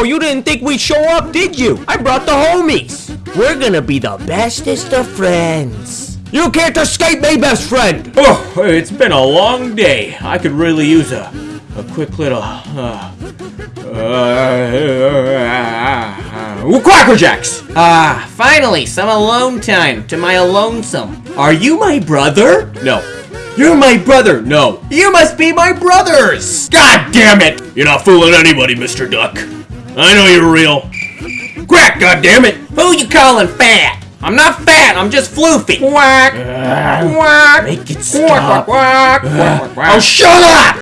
Oh, you didn't think we'd show up, did you? I brought the homies. We're gonna be the bestest of friends. You can't escape me, best friend. Oh, it's been a long day. I could really use a, a quick little, uh, uh, Quacker Jacks! Ah, finally, some alone time to my alonesome. Are you my brother? No. You're my brother? No. You must be my brothers! God damn it! You're not fooling anybody, Mr. Duck. I know you're real. Quack, God damn it! Who you calling fat? I'm not fat, I'm just floofy. Quack! Quack! Make it stop. Quack, quack, quack, quack, quack. Oh, shut up!